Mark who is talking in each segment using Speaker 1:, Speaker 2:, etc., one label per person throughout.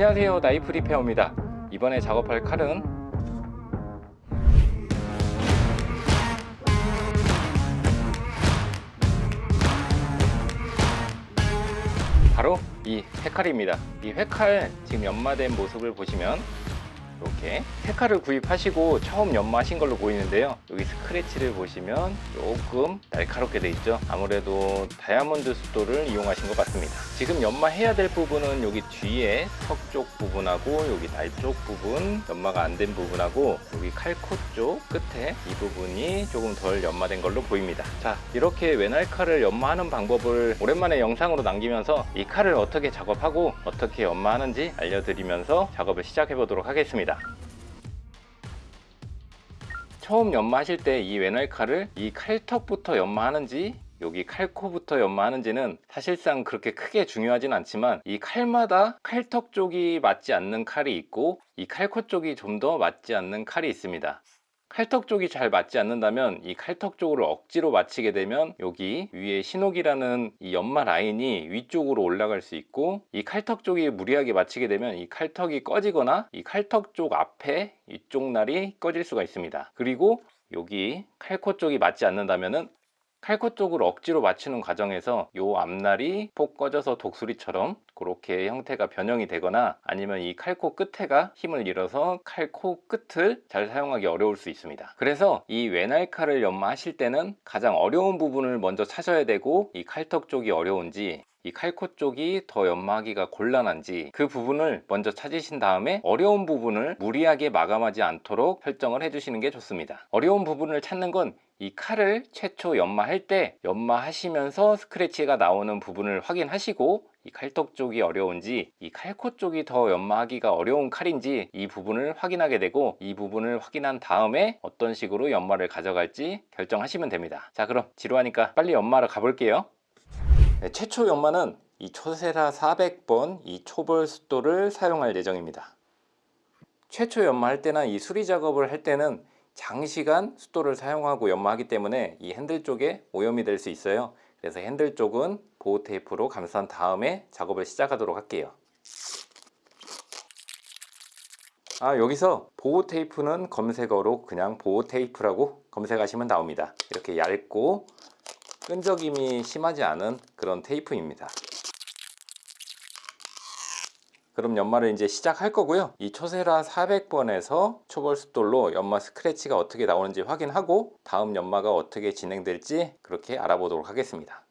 Speaker 1: 안녕하세요. 나이프 리페어입니다. 이번에 작업할 칼은 바로 이 회칼입니다. 이 회칼 지금 연마된 모습을 보시면 이렇게 회칼을 구입하시고 처음 연마하신 걸로 보이는데요. 여기 스크래치를 보시면 조금 날카롭게 돼 있죠? 아무래도 다이아몬드 숫도를 이용하신 것 같습니다. 지금 연마해야 될 부분은 여기 뒤에 석쪽 부분하고 여기 날 쪽 부분 연마가 안 된 부분하고 여기 칼코 쪽 끝에 이 부분이 조금 덜 연마된 걸로 보입니다. 자 이렇게 외날 칼을 연마하는 방법을 오랜만에 영상으로 남기면서 이 칼을 어떻게 작업하고 어떻게 연마하는지 알려드리면서 작업을 시작해 보도록 하겠습니다 처음 연마하실 때 이 외날칼을 이 칼턱부터 연마하는지 여기 칼코부터 연마하는지는 사실상 그렇게 크게 중요하진 않지만 이 칼마다 칼턱 쪽이 맞지 않는 칼이 있고 이 칼코 쪽이 좀 더 맞지 않는 칼이 있습니다 칼턱 쪽이 잘 맞지 않는다면 이 칼턱 쪽으로 억지로 맞추게 되면 여기 위에 신호기라는 이 연마 라인이 위쪽으로 올라갈 수 있고 이 칼턱 쪽이 무리하게 맞추게 되면 이 칼턱이 꺼지거나 이 칼턱 쪽 앞에 이쪽 날이 꺼질 수가 있습니다. 그리고 여기 칼코 쪽이 맞지 않는다면은 칼코 쪽을 억지로 맞추는 과정에서 이 앞날이 폭 꺼져서 독수리처럼 그렇게 형태가 변형이 되거나 아니면 이 칼코 끝에가 힘을 잃어서 칼코 끝을 잘 사용하기 어려울 수 있습니다. 그래서 이 외날칼을 연마하실 때는 가장 어려운 부분을 먼저 찾아야 되고 이 칼턱 쪽이 어려운지 이 칼코 쪽이 더 연마하기가 곤란한지 그 부분을 먼저 찾으신 다음에 어려운 부분을 무리하게 마감하지 않도록 설정을 해주시는 게 좋습니다. 어려운 부분을 찾는 건 이 칼을 최초 연마할 때 연마하시면서 스크래치가 나오는 부분을 확인하시고 이 칼턱 쪽이 어려운지 이 칼코 쪽이 더 연마하기가 어려운 칼인지 이 부분을 확인하게 되고 이 부분을 확인한 다음에 어떤 식으로 연마를 가져갈지 결정하시면 됩니다. 자 그럼 지루하니까 빨리 연마를 가볼게요. 네, 최초 연마는 이 초세라 400번 이 초벌 숫도를 사용할 예정입니다. 최초 연마할 때나 이 수리 작업을 할 때는 장시간 숫도를 사용하고 연마하기 때문에 이 핸들 쪽에 오염이 될 수 있어요. 그래서 핸들 쪽은 보호 테이프로 감싼 다음에 작업을 시작하도록 할게요. 아 여기서 보호 테이프는 검색어로 그냥 보호 테이프라고 검색하시면 나옵니다. 이렇게 얇고 끈적임이 심하지 않은 그런 테이프입니다. 그럼 연마를 이제 시작할 거고요. 이 초세라 400번에서 초벌숫돌로 연마 스크래치가 어떻게 나오는지 확인하고 다음 연마가 어떻게 진행될지 그렇게 알아보도록 하겠습니다.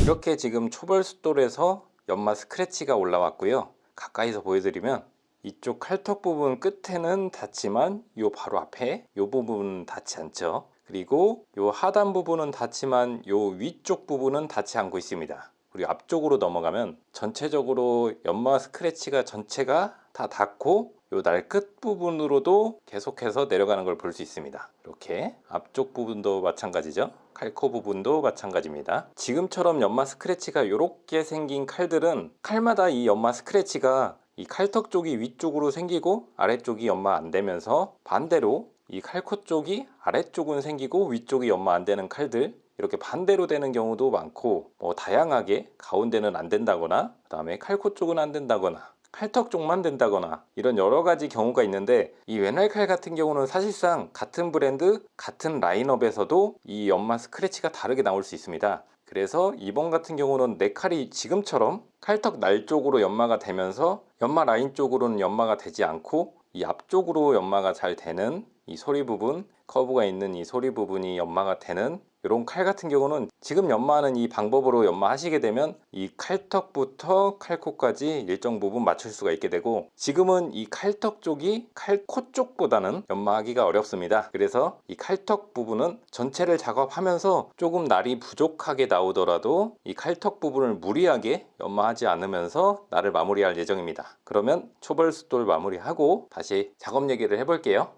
Speaker 1: 이렇게 지금 초벌숫돌에서 연마 스크래치가 올라왔고요. 가까이서 보여드리면 이쪽 칼턱 부분 끝에는 닿지만 요 바로 앞에 요 부분 닿지 않죠. 그리고 요 하단 부분은 닿지만 요 위쪽 부분은 닿지 않고 있습니다. 그리고 앞쪽으로 넘어가면 전체적으로 연마 스크래치가 전체가 다 닿고 요 날 끝 부분으로도 계속해서 내려가는 걸 볼 수 있습니다. 이렇게 앞쪽 부분도 마찬가지죠. 칼코 부분도 마찬가지입니다. 지금처럼 연마 스크래치가 이렇게 생긴 칼들은 칼마다 이 연마 스크래치가 이 칼턱 쪽이 위쪽으로 생기고 아래쪽이 연마 안 되면서 반대로 이 칼코 쪽이 아래쪽은 생기고 위쪽이 연마 안 되는 칼들 이렇게 반대로 되는 경우도 많고 뭐 다양하게 가운데는 안 된다거나 그 다음에 칼코 쪽은 안 된다거나 칼턱 쪽만 된다거나 이런 여러 가지 경우가 있는데 이 외날칼 같은 경우는 사실상 같은 브랜드 같은 라인업에서도 이 연마 스크래치가 다르게 나올 수 있습니다 그래서 이번 같은 경우는 내 칼이 지금처럼 칼턱 날 쪽으로 연마가 되면서 연마 라인 쪽으로는 연마가 되지 않고 이 앞쪽으로 연마가 잘 되는 이 소리 부분 커브가 있는 이 소리 부분이 연마가 되는 이런 칼 같은 경우는 지금 연마하는 이 방법으로 연마하시게 되면 이 칼턱부터 칼코까지 일정 부분 맞출 수가 있게 되고 지금은 이 칼턱 쪽이 칼코 쪽보다는 연마하기가 어렵습니다. 그래서 이 칼턱 부분은 전체를 작업하면서 조금 날이 부족하게 나오더라도 이 칼턱 부분을 무리하게 연마하지 않으면서 날을 마무리할 예정입니다. 그러면 초벌 숫돌 마무리하고 다시 작업 얘기를 해볼게요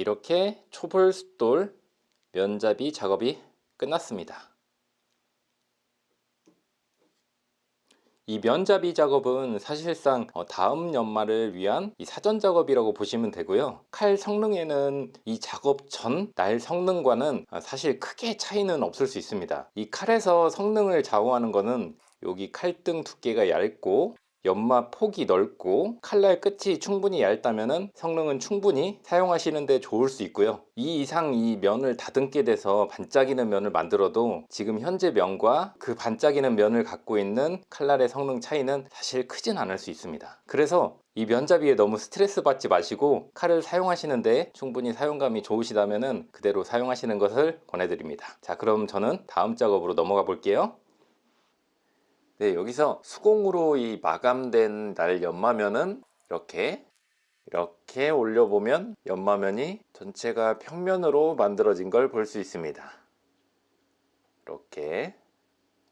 Speaker 1: 이렇게 초벌 숫돌 면잡이 작업이 끝났습니다. 이 면잡이 작업은 사실상 어, 다음 연말을 위한 이 사전 작업이라고 보시면 되고요. 칼 성능에는 이 작업 전 날 성능과는 어, 사실 크게 차이는 없을 수 있습니다. 이 칼에서 성능을 좌우하는 것은 여기 칼등 두께가 얇고 연마 폭이 넓고 칼날 끝이 충분히 얇다면 성능은 충분히 사용하시는데 좋을 수 있고요. 이 이상 이 면을 다듬게 돼서 반짝이는 면을 만들어도 지금 현재 면과 그 반짝이는 면을 갖고 있는 칼날의 성능 차이는 사실 크진 않을 수 있습니다. 그래서 이 면잡이에 너무 스트레스 받지 마시고 칼을 사용하시는데 충분히 사용감이 좋으시다면 그대로 사용하시는 것을 권해드립니다. 자 그럼 저는 다음 작업으로 넘어가 볼게요 네, 여기서 수공으로 이 마감된 날 연마면은 이렇게 이렇게 올려보면 연마면이 전체가 평면으로 만들어진 걸 볼 수 있습니다. 이렇게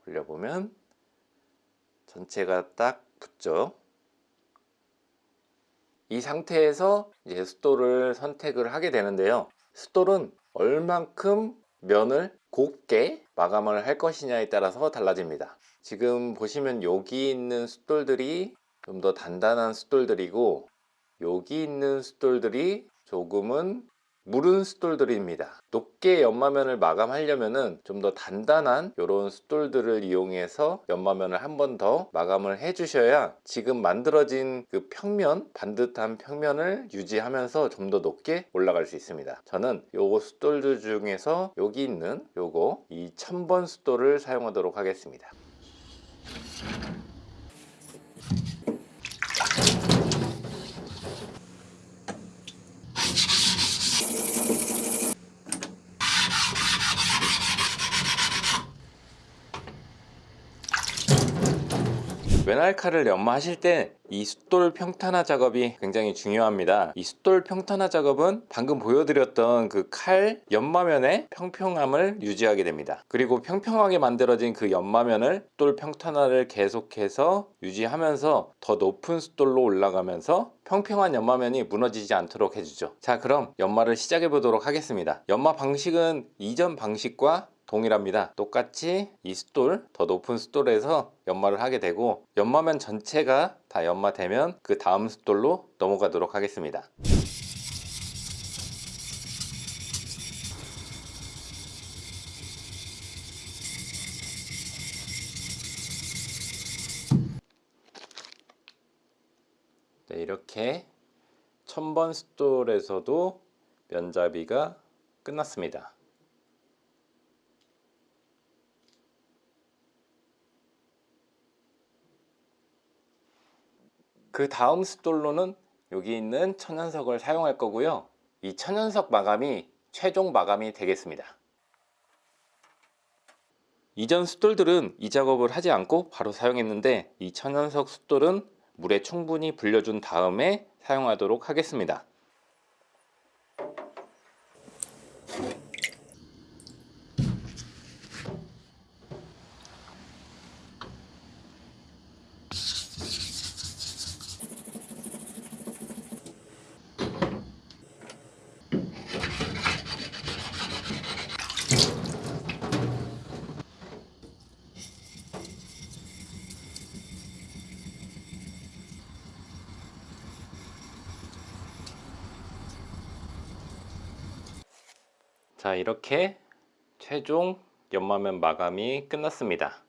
Speaker 1: 올려보면 전체가 딱 붙죠. 이 상태에서 이제 숫돌을 선택을 하게 되는데요. 숫돌은 얼만큼 면을 곱게 마감을 할 것이냐에 따라서 달라집니다. 지금 보시면 여기 있는 숫돌들이 좀 더 단단한 숫돌들이고 여기 있는 숫돌들이 조금은 무른 숫돌들입니다. 높게 연마면을 마감하려면 좀 더 단단한 이런 숫돌들을 이용해서 연마면을 한 번 더 마감을 해 주셔야 지금 만들어진 그 평면 반듯한 평면을 유지하면서 좀 더 높게 올라갈 수 있습니다. 저는 요거 숫돌들 중에서 여기 있는 요거 이 1000번 숫돌을 사용하도록 하겠습니다 Thank. 외날칼을 연마하실 때 이 숫돌 평탄화 작업이 굉장히 중요합니다. 이 숫돌 평탄화 작업은 방금 보여드렸던 그 칼 연마면의 평평함을 유지하게 됩니다. 그리고 평평하게 만들어진 그 연마면을 숫돌 평탄화를 계속해서 유지하면서 더 높은 숫돌로 올라가면서 평평한 연마면이 무너지지 않도록 해주죠. 자 그럼 연마를 시작해 보도록 하겠습니다. 연마 방식은 이전 방식과 동일합니다. 똑같이 이 숫돌 더 높은 숫돌에서 연마를 하게 되고 연마면 전체가 다 연마되면 그 다음 숫돌로 넘어가도록 하겠습니다. 네, 이렇게 1000번 숫돌에서도 면잡이가 끝났습니다 그 다음 숫돌로는 여기 있는 천연석을 사용할 거고요. 이 천연석 마감이 최종 마감이 되겠습니다. 이전 숫돌들은 이 작업을 하지 않고 바로 사용했는데 이 천연석 숫돌은 물에 충분히 불려준 다음에 사용하도록 하겠습니다 자 이렇게 최종 연마면 마감이 끝났습니다.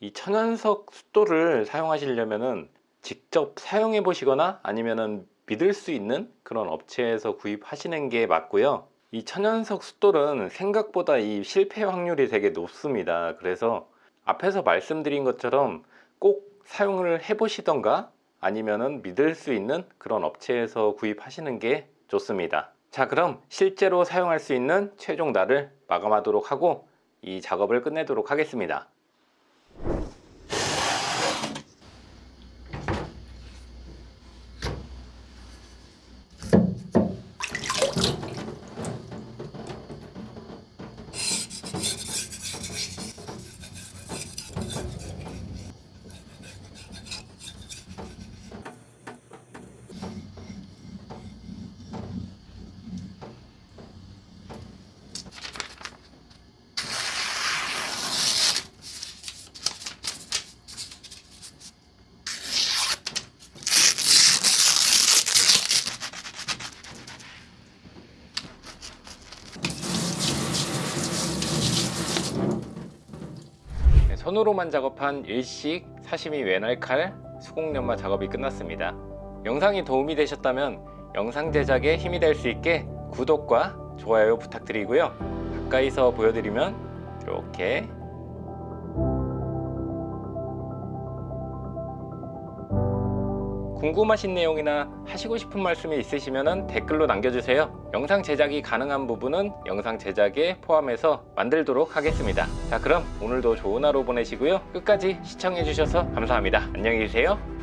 Speaker 1: 이 천연석 숫돌을 사용하시려면 직접 사용해 보시거나 아니면 믿을 수 있는 그런 업체에서 구입하시는 게 맞고요. 이 천연석 숫돌은 생각보다 이 실패 확률이 되게 높습니다. 그래서 앞에서 말씀드린 것처럼 꼭 사용을 해 보시던가 아니면은 믿을 수 있는 그런 업체에서 구입하시는 게 좋습니다. 자 그럼 실제로 사용할 수 있는 최종 날을 마감하도록 하고 이 작업을 끝내도록 하겠습니다 손으로만 작업한 일식 사시미 외날칼 수공 연마 작업이 끝났습니다. 영상이 도움이 되셨다면 영상 제작에 힘이 될 수 있게 구독과 좋아요 부탁드리고요. 가까이서 보여드리면 이렇게 궁금하신 내용이나 하시고 싶은 말씀이 있으시면 댓글로 남겨주세요. 영상 제작이 가능한 부분은 영상 제작에 포함해서 만들도록 하겠습니다. 자 그럼 오늘도 좋은 하루 보내시고요. 끝까지 시청해주셔서 감사합니다. 안녕히 계세요.